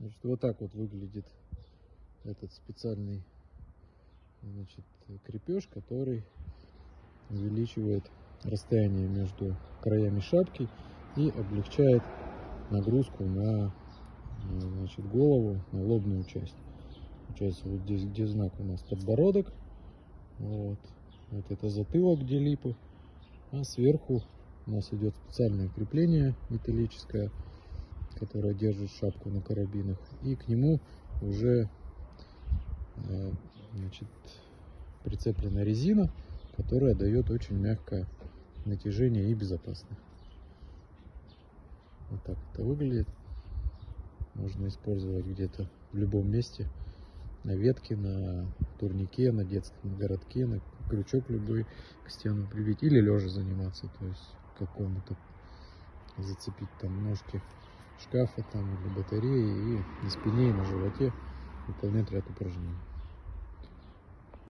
Значит, вот так вот выглядит этот специальный значит, крепеж, который увеличивает расстояние между краями шапки и облегчает нагрузку на значит, голову, на лобную часть. Получается, вот здесь, где знак у нас подбородок, вот, вот это затылок, где липы, а сверху у нас идет специальное крепление металлическое, которое держит шапку на карабинах, и к нему уже э, значит, прицеплена резина, которая дает очень мягкое натяжение и безопасно. Вот так это выглядит. Можно использовать где-то в любом месте. На ветке, на турнике, на детском городке, на крючок любой к стену прибить. Или лежа заниматься, то есть как комнату зацепить там ножки шкафа там или батареи и на спине и на животе выполнять ряд упражнений.